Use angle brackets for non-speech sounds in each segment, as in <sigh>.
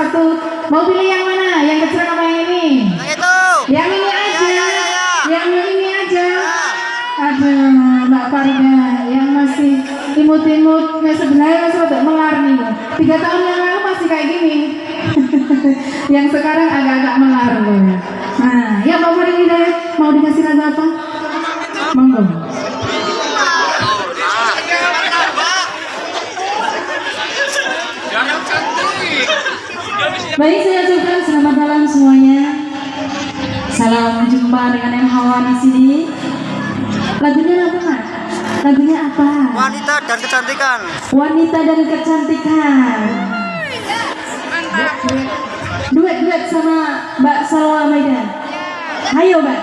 satu. Mau pilih yang mana? Yang kecil apa yang ini? Yang itu. Yang ini aja. Ya, ya, ya, ya. Yang ini aja. Aduh, Mbak Farida yang masih imut-imut, nah sebenarnya masih rada melar nih. Tiga tahun yang lalu masih kayak gini. <laughs> yang sekarang agak-agak melar loh. Nah, ya Mbak Farida mau dikasih lagu apa? Monggo. Baik, saya ucapkan selamat malam semuanya. Salam jumpa dengan yang hawa di sini. Lagunya apa? Lagunya apa? Wanita dan kecantikan. Wanita dan kecantikan. Duet-duet sama Mbak Salwa Maidan. Ayo, Mbak.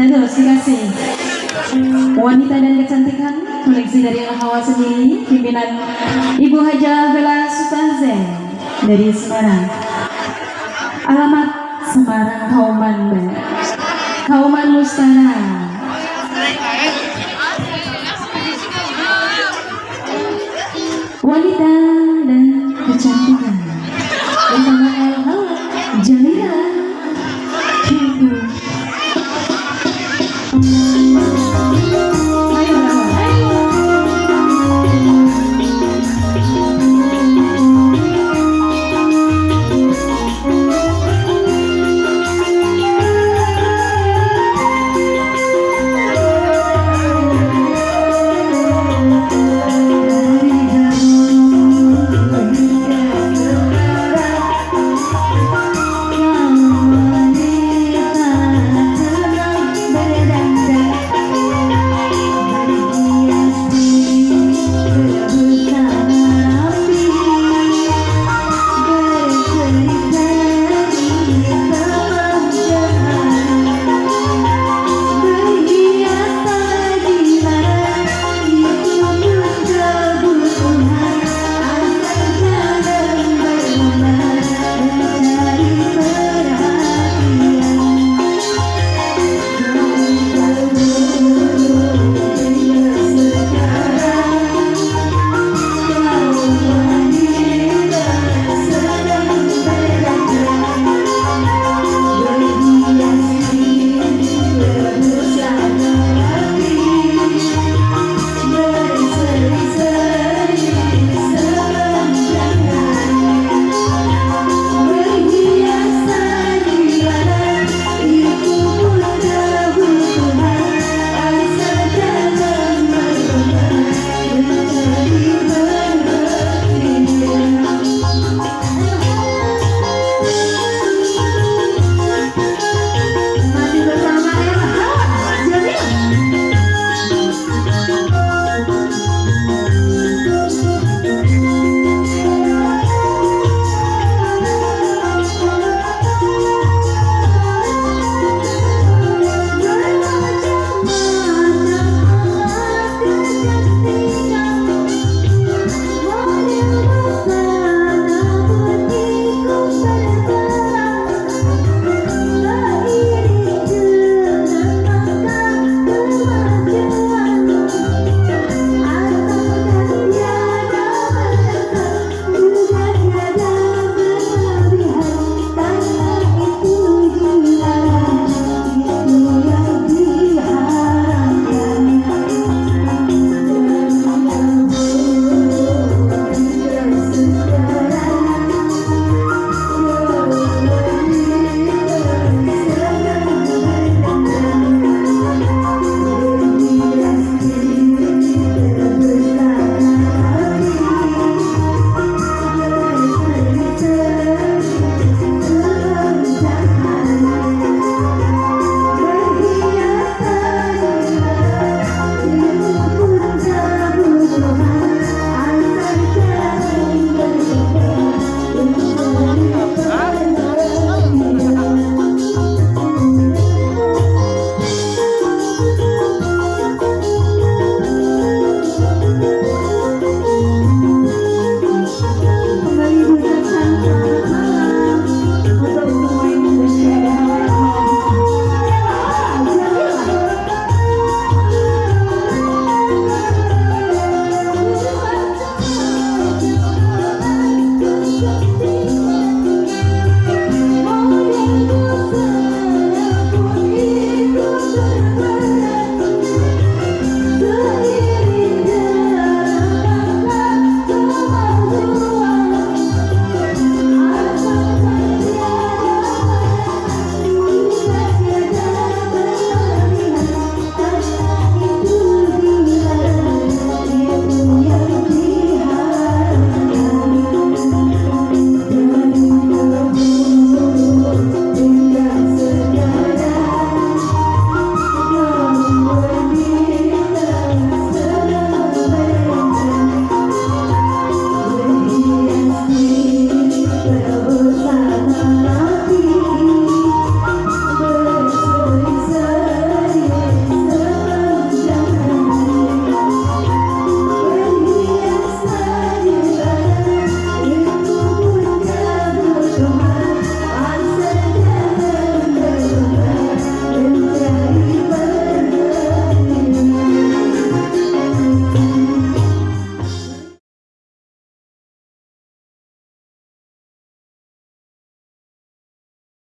Dan terus dikasih. Wanita dan kecantikan koleksi dari Al Hawa sendiri pimpinan Ibu Haja Sutaze dari Semarang. Alamat Semarang Kauman Mbak. Kauman Mustana.